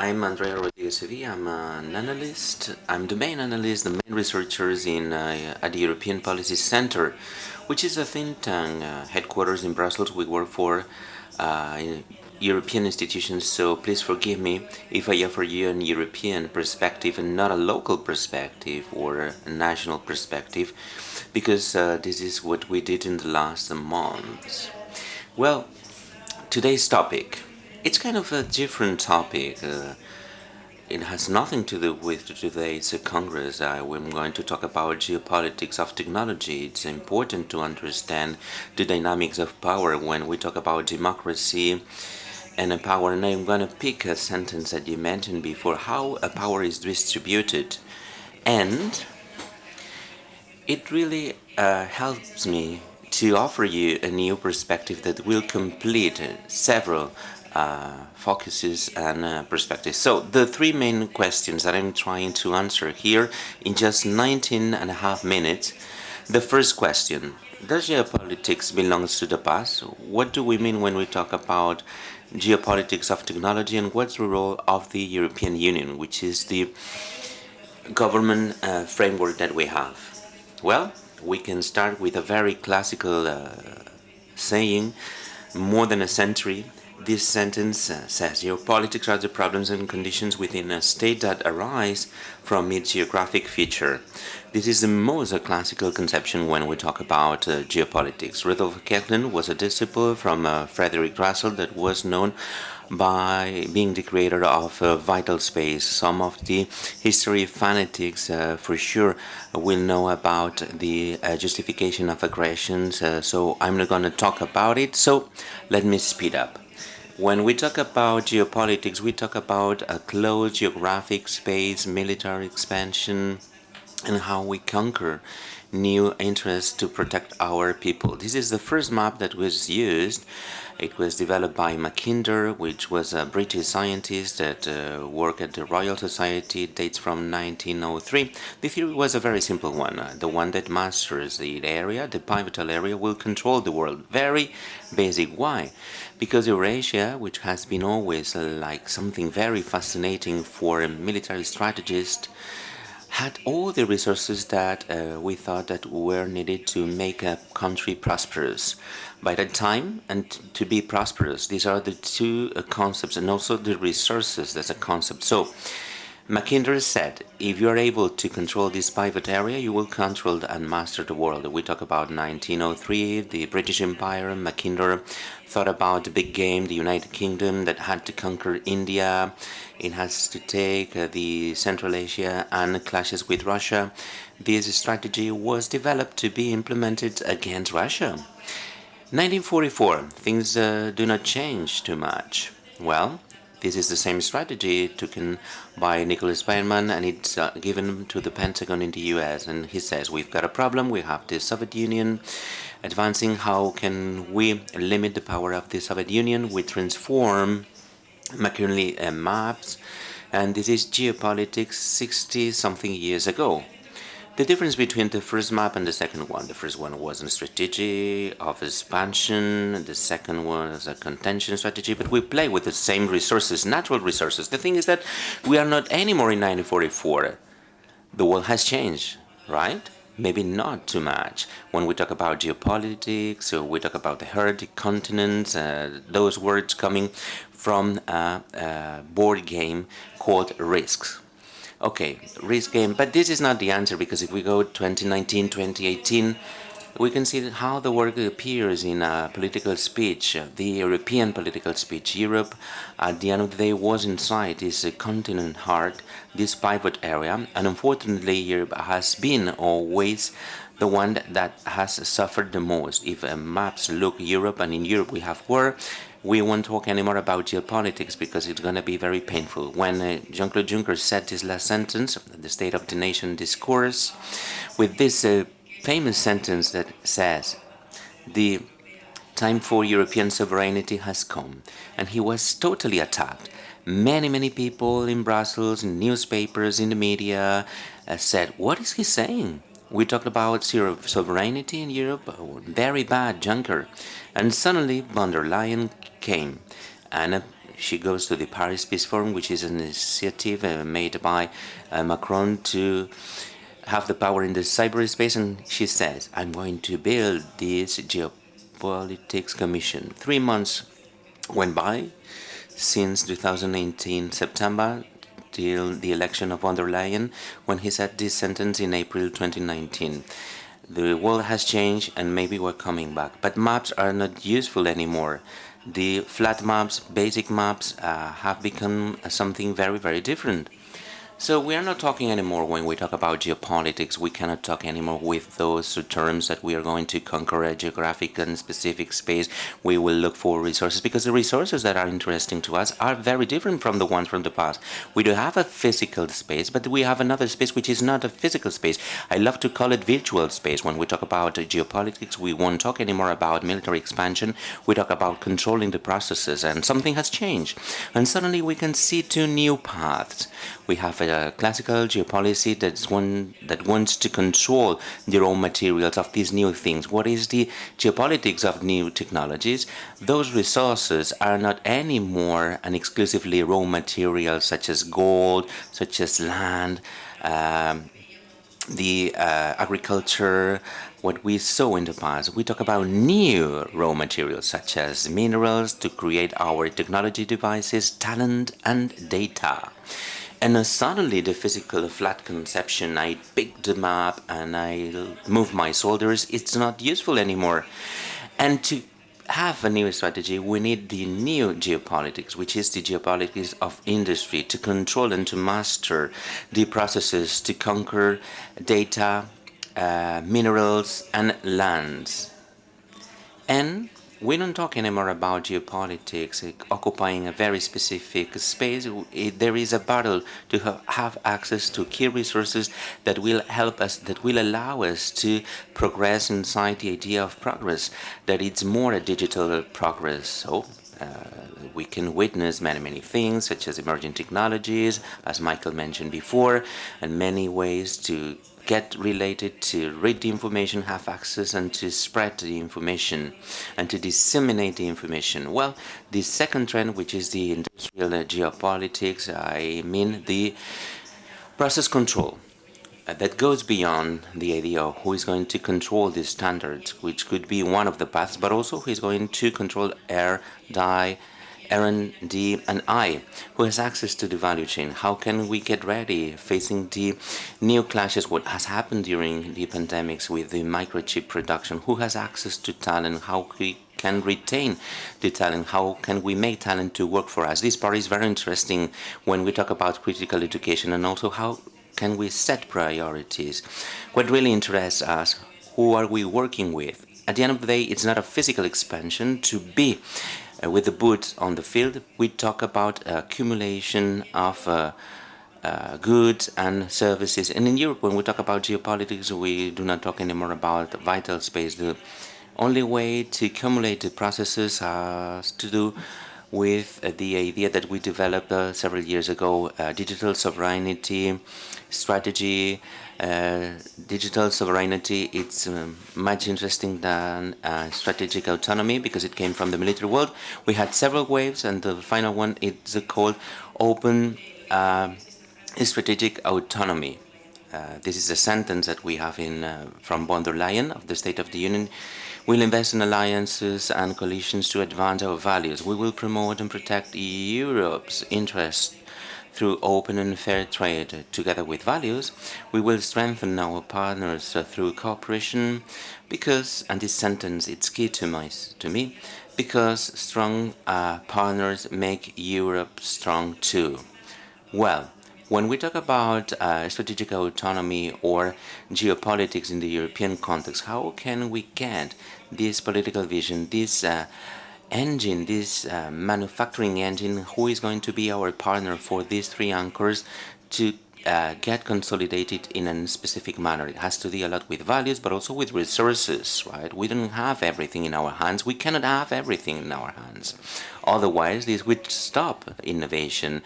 I'm Andrea Rodriguez Sevilla. I'm an analyst. I'm the main analyst, the main researchers in uh, at the European Policy Center, which is a think tank uh, headquarters in Brussels. We work for uh, European institutions, so please forgive me if I offer you an European perspective and not a local perspective or a national perspective, because uh, this is what we did in the last months. Well, today's topic it's kind of a different topic. Uh, it has nothing to do with today's Congress. I, am going to talk about geopolitics of technology. It's important to understand the dynamics of power when we talk about democracy and power. And I'm going to pick a sentence that you mentioned before, how a power is distributed. And it really uh, helps me to offer you a new perspective that will complete several uh, focuses and uh, perspectives. So the three main questions that I'm trying to answer here in just 19 and a half minutes. The first question, does geopolitics belongs to the past? What do we mean when we talk about geopolitics of technology and what's the role of the European Union, which is the government uh, framework that we have? Well, we can start with a very classical uh, saying, more than a century this sentence uh, says, Geopolitics are the problems and conditions within a state that arise from its geographic feature. This is the most classical conception when we talk about uh, geopolitics. Rudolf Kjellén was a disciple from uh, Frederick Ratzel that was known by being the creator of uh, Vital Space. Some of the history fanatics uh, for sure will know about the uh, justification of aggressions, uh, so I'm not going to talk about it, so let me speed up. When we talk about geopolitics, we talk about a closed geographic space, military expansion, and how we conquer new interests to protect our people. This is the first map that was used. It was developed by Mackinder, which was a British scientist that uh, worked at the Royal Society, dates from 1903. The theory was a very simple one. Uh, the one that masters the area, the pivotal area, will control the world. Very basic. Why? Because Eurasia, which has been always uh, like something very fascinating for a military strategist, had all the resources that uh, we thought that were needed to make a country prosperous. By that time, and to be prosperous, these are the two uh, concepts, and also the resources as a concept. So, Mackinder said, if you are able to control this pivot area, you will control and master the world. We talk about 1903, the British Empire, Mackinder thought about the big game, the United Kingdom that had to conquer India, it has to take uh, the Central Asia and clashes with Russia. This strategy was developed to be implemented against Russia. 1944, things uh, do not change too much. Well, this is the same strategy taken by Nicholas Berman and it's uh, given to the Pentagon in the US and he says we've got a problem, we have the Soviet Union advancing, how can we limit the power of the Soviet Union? We transform Mackinder uh, maps and this is geopolitics 60 something years ago. The difference between the first map and the second one, the first one was a strategy of expansion, the second one was a contention strategy, but we play with the same resources, natural resources. The thing is that we are not anymore in 1944. The world has changed, right? Maybe not too much. When we talk about geopolitics, or we talk about the heritage continents, uh, those words coming from a, a board game called Risks Okay, risk game, but this is not the answer because if we go 2019, 2018, we can see how the work appears in a political speech, the European political speech. Europe, at the end of the day, was inside this continent heart, this pivot area, and unfortunately, Europe has been always the one that has suffered the most. If uh, maps look Europe, and in Europe we have war, we won't talk anymore about geopolitics because it's going to be very painful. When uh, Jean-Claude Juncker said this last sentence, the State of the Nation discourse, with this uh, famous sentence that says, the time for European sovereignty has come, and he was totally attacked. Many, many people in Brussels, in newspapers, in the media, uh, said, what is he saying? We talked about sovereignty in Europe, very bad Juncker. And suddenly von der Leyen came and uh, she goes to the Paris Peace Forum, which is an initiative uh, made by uh, Macron to have the power in the cyberspace, and she says, I'm going to build this geopolitics commission. Three months went by since 2018 September till the election of von der Leyen, when he said this sentence in April 2019. The world has changed and maybe we're coming back. But maps are not useful anymore. The flat maps, basic maps, uh, have become something very, very different. So we are not talking anymore when we talk about geopolitics. We cannot talk anymore with those terms that we are going to conquer a geographic and specific space. We will look for resources because the resources that are interesting to us are very different from the ones from the past. We do have a physical space, but we have another space which is not a physical space. I love to call it virtual space. When we talk about geopolitics, we won't talk anymore about military expansion. We talk about controlling the processes, and something has changed. And suddenly we can see two new paths. We have a classical geopolicy that's one that wants to control the raw materials of these new things. What is the geopolitics of new technologies? Those resources are not anymore an exclusively raw material such as gold, such as land, um, the uh, agriculture, what we saw in the past. We talk about new raw materials such as minerals to create our technology devices, talent and data. And uh, suddenly the physical flat conception, I pick the map and I move my soldiers, it's not useful anymore. And to have a new strategy, we need the new geopolitics, which is the geopolitics of industry, to control and to master the processes to conquer data, uh, minerals and lands. And we don't talk anymore about geopolitics occupying a very specific space. There is a battle to have access to key resources that will help us, that will allow us to progress inside the idea of progress, that it's more a digital progress. So uh, we can witness many, many things, such as emerging technologies, as Michael mentioned before, and many ways to get related to read the information, have access, and to spread the information and to disseminate the information. Well, the second trend, which is the industrial geopolitics, I mean the process control uh, that goes beyond the idea of who is going to control these standards, which could be one of the paths, but also who is going to control air, dye, R&D, and I, who has access to the value chain. How can we get ready facing the new clashes, what has happened during the pandemics with the microchip production? Who has access to talent? How we can retain the talent? How can we make talent to work for us? This part is very interesting when we talk about critical education and also how can we set priorities? What really interests us, who are we working with? At the end of the day, it's not a physical expansion to be uh, with the boots on the field, we talk about accumulation of uh, uh, goods and services. And in Europe, when we talk about geopolitics, we do not talk anymore about vital space. The only way to accumulate the processes has to do with uh, the idea that we developed uh, several years ago, uh, digital sovereignty strategy, uh, digital sovereignty, it's um, much interesting than uh, strategic autonomy because it came from the military world. We had several waves and the final one is called open uh, strategic autonomy. Uh, this is a sentence that we have in uh, from von der Leyen of the State of the Union. We'll invest in alliances and coalitions to advance our values. We will promote and protect Europe's interests through open and fair trade, together with values, we will strengthen our partners through cooperation because, and this sentence it's key to, my, to me, because strong uh, partners make Europe strong too. Well, when we talk about uh, strategic autonomy or geopolitics in the European context, how can we get this political vision, this uh, engine, this uh, manufacturing engine, who is going to be our partner for these three anchors to uh, get consolidated in a specific manner. It has to deal a lot with values, but also with resources, right? We don't have everything in our hands. We cannot have everything in our hands. Otherwise, this would stop innovation.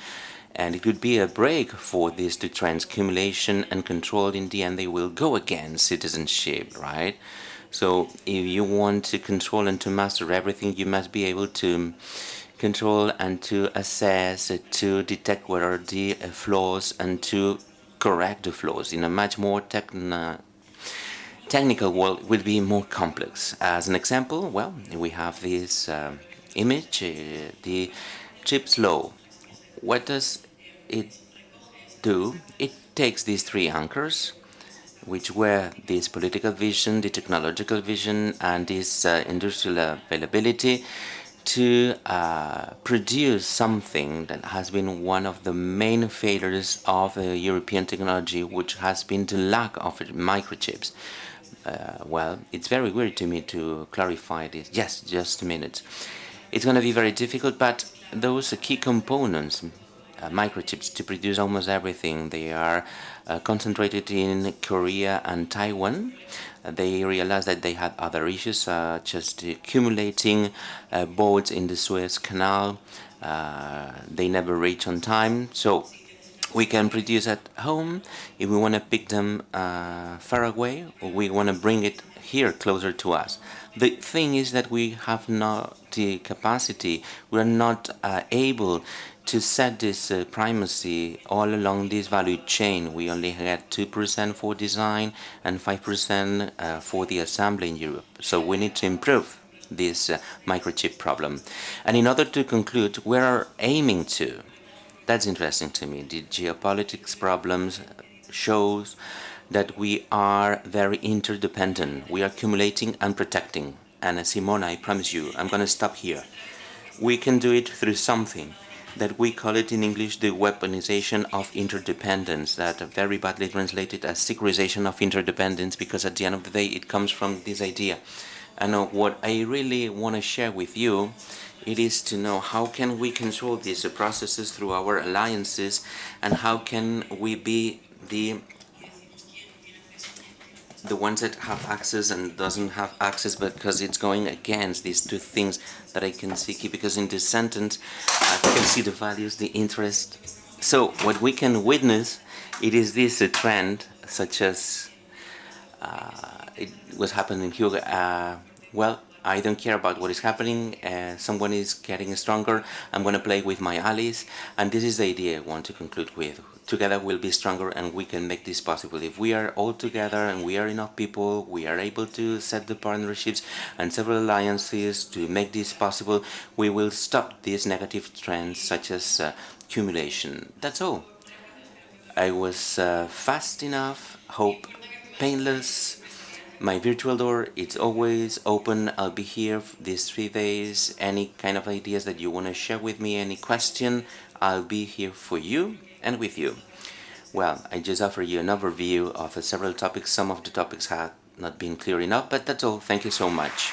And it would be a break for this to transcumulation and control. In the end, they will go against citizenship, right? So if you want to control and to master everything, you must be able to control and to assess, to detect what are the flaws and to correct the flaws in a much more techn technical world will be more complex. As an example, well, we have this uh, image, uh, the CHIPS law. What does it do? It takes these three anchors, which were this political vision, the technological vision, and this uh, industrial availability, to uh, produce something that has been one of the main failures of uh, European technology, which has been the lack of microchips. Uh, well, it's very weird to me to clarify this. Yes, just a minute. It's going to be very difficult, but those key components, microchips, to produce almost everything, they are uh, concentrated in Korea and Taiwan they realized that they had other issues such as accumulating uh, boats in the Suez Canal. Uh, they never reach on time. So we can produce at home if we want to pick them uh, far away or we want to bring it here closer to us. The thing is that we have not the capacity, we are not uh, able to set this uh, primacy all along this value chain, we only had 2% for design and 5% uh, for the assembly in Europe. So we need to improve this uh, microchip problem. And in order to conclude, we are aiming to. That's interesting to me. The geopolitics problems shows that we are very interdependent. We are accumulating and protecting. And Simona, I promise you, I'm going to stop here. We can do it through something that we call it in English the weaponization of interdependence, that very badly translated as securization of interdependence, because at the end of the day it comes from this idea. And uh, what I really want to share with you, it is to know how can we control these processes through our alliances, and how can we be the the ones that have access and doesn't have access because it's going against these two things that I can see because in this sentence I can see the values, the interest. So what we can witness it is this a trend such as uh, it was happening uh, well I don't care about what is happening, uh, someone is getting stronger, I'm going to play with my allies, and this is the idea I want to conclude with. Together we'll be stronger and we can make this possible. If we are all together and we are enough people, we are able to set the partnerships and several alliances to make this possible, we will stop these negative trends such as uh, accumulation. That's all. I was uh, fast enough, hope painless, my virtual door it's always open. I'll be here these three days. Any kind of ideas that you want to share with me any question I'll be here for you and with you. Well I just offer you an overview of several topics. Some of the topics have not been clear enough but that's all. Thank you so much